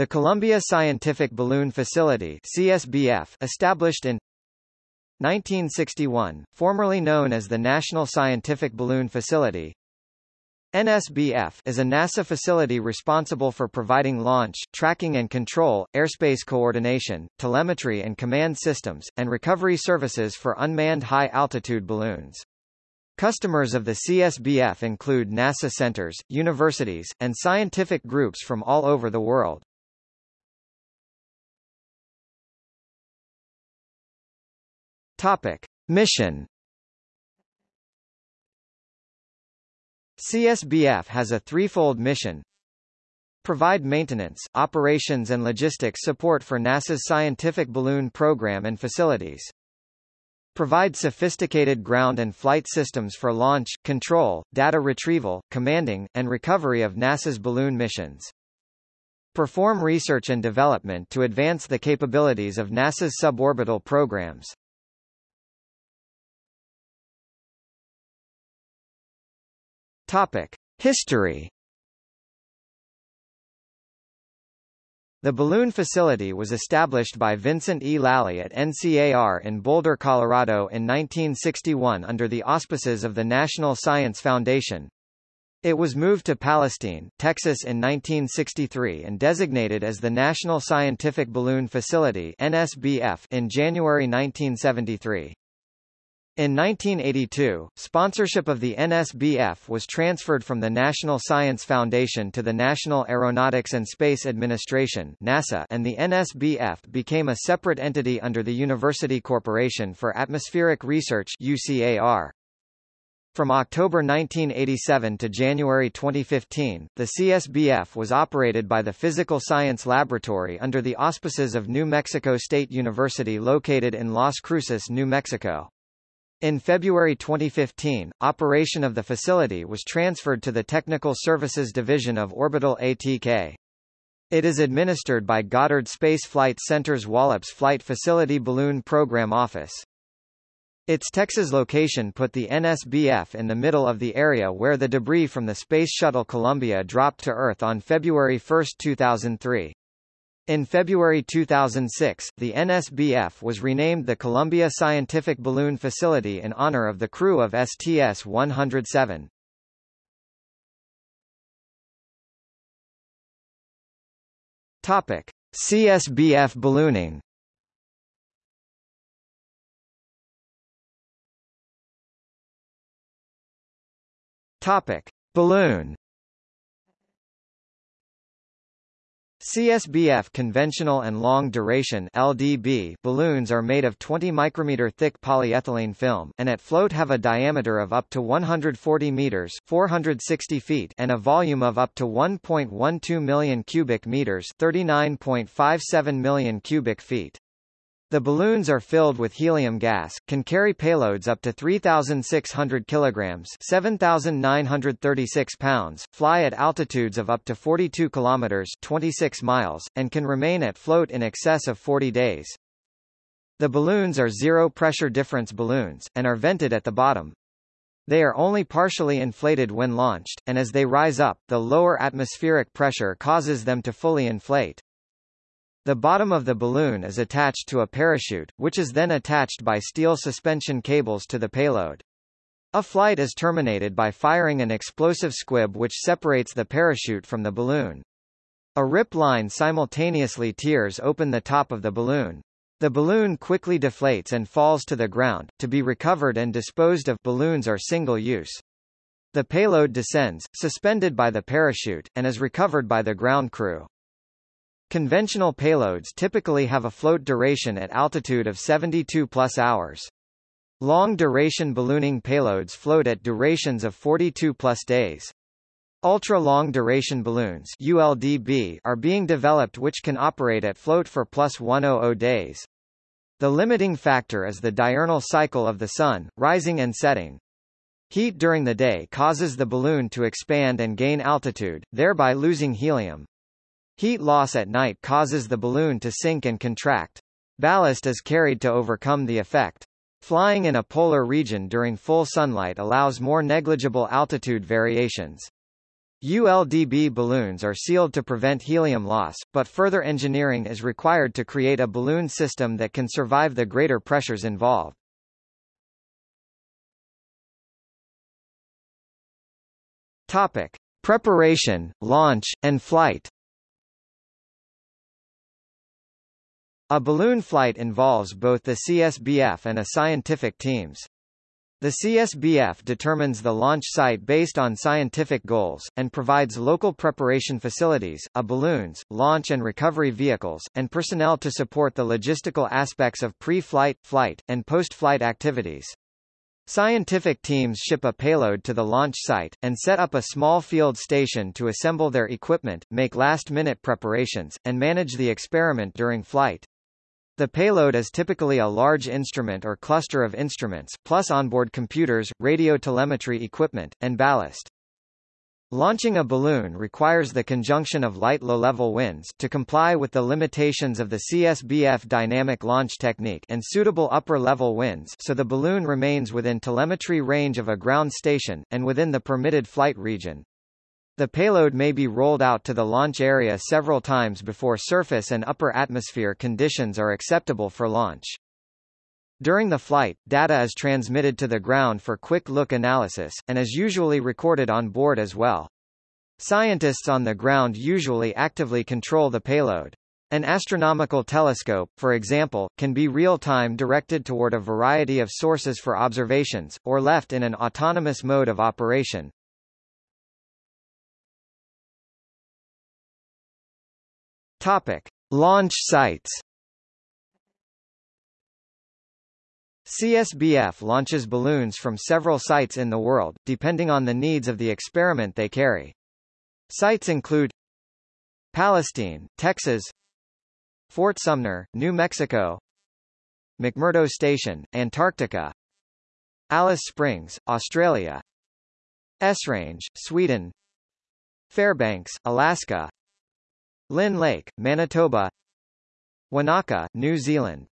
The Columbia Scientific Balloon Facility CSBF, established in 1961, formerly known as the National Scientific Balloon Facility, NSBF is a NASA facility responsible for providing launch, tracking and control, airspace coordination, telemetry and command systems, and recovery services for unmanned high-altitude balloons. Customers of the CSBF include NASA centers, universities, and scientific groups from all over the world. Topic. Mission CSBF has a threefold mission. Provide maintenance, operations and logistics support for NASA's scientific balloon program and facilities. Provide sophisticated ground and flight systems for launch, control, data retrieval, commanding, and recovery of NASA's balloon missions. Perform research and development to advance the capabilities of NASA's suborbital programs. Topic: History. The balloon facility was established by Vincent E. Lally at NCAR in Boulder, Colorado in 1961 under the auspices of the National Science Foundation. It was moved to Palestine, Texas in 1963 and designated as the National Scientific Balloon Facility NSBF in January 1973. In 1982, sponsorship of the NSBF was transferred from the National Science Foundation to the National Aeronautics and Space Administration NASA and the NSBF became a separate entity under the University Corporation for Atmospheric Research UCAR. From October 1987 to January 2015, the CSBF was operated by the Physical Science Laboratory under the auspices of New Mexico State University located in Las Cruces, New Mexico. In February 2015, operation of the facility was transferred to the Technical Services Division of Orbital ATK. It is administered by Goddard Space Flight Center's Wallops Flight Facility Balloon Program Office. Its Texas location put the NSBF in the middle of the area where the debris from the Space Shuttle Columbia dropped to Earth on February 1, 2003. In February 2006, the NSBF was renamed the Columbia Scientific Balloon Facility in honor of the crew of STS-107. Topic: CSBF ballooning. Topic: Balloon CSBF conventional and long duration LDB balloons are made of 20 micrometer thick polyethylene film and at float have a diameter of up to 140 meters 460 feet and a volume of up to 1.12 million cubic meters 39.57 million cubic feet. The balloons are filled with helium gas, can carry payloads up to 3,600 kilograms 7,936 pounds, fly at altitudes of up to 42 kilometers 26 miles, and can remain at float in excess of 40 days. The balloons are zero-pressure difference balloons, and are vented at the bottom. They are only partially inflated when launched, and as they rise up, the lower atmospheric pressure causes them to fully inflate. The bottom of the balloon is attached to a parachute, which is then attached by steel suspension cables to the payload. A flight is terminated by firing an explosive squib which separates the parachute from the balloon. A rip line simultaneously tears open the top of the balloon. The balloon quickly deflates and falls to the ground, to be recovered and disposed of balloons are single-use. The payload descends, suspended by the parachute, and is recovered by the ground crew. Conventional payloads typically have a float duration at altitude of 72 plus hours. Long-duration ballooning payloads float at durations of 42 plus days. Ultra-long duration balloons ULDB are being developed which can operate at float for plus 100 days. The limiting factor is the diurnal cycle of the Sun, rising and setting. Heat during the day causes the balloon to expand and gain altitude, thereby losing helium. Heat loss at night causes the balloon to sink and contract. Ballast is carried to overcome the effect. Flying in a polar region during full sunlight allows more negligible altitude variations. ULDB balloons are sealed to prevent helium loss, but further engineering is required to create a balloon system that can survive the greater pressures involved. Topic: Preparation, launch, and flight. A balloon flight involves both the CSBF and a scientific teams. The CSBF determines the launch site based on scientific goals, and provides local preparation facilities, a balloons, launch and recovery vehicles, and personnel to support the logistical aspects of pre-flight, flight, and post-flight activities. Scientific teams ship a payload to the launch site, and set up a small field station to assemble their equipment, make last-minute preparations, and manage the experiment during flight. The payload is typically a large instrument or cluster of instruments, plus onboard computers, radio telemetry equipment, and ballast. Launching a balloon requires the conjunction of light low-level winds to comply with the limitations of the CSBF dynamic launch technique and suitable upper-level winds so the balloon remains within telemetry range of a ground station, and within the permitted flight region. The payload may be rolled out to the launch area several times before surface and upper atmosphere conditions are acceptable for launch. During the flight, data is transmitted to the ground for quick look analysis, and is usually recorded on board as well. Scientists on the ground usually actively control the payload. An astronomical telescope, for example, can be real-time directed toward a variety of sources for observations, or left in an autonomous mode of operation. Topic: Launch sites. CSBF launches balloons from several sites in the world, depending on the needs of the experiment they carry. Sites include Palestine, Texas Fort Sumner, New Mexico McMurdo Station, Antarctica Alice Springs, Australia Esrange, Sweden Fairbanks, Alaska Lynn Lake, Manitoba. Wanaka, New Zealand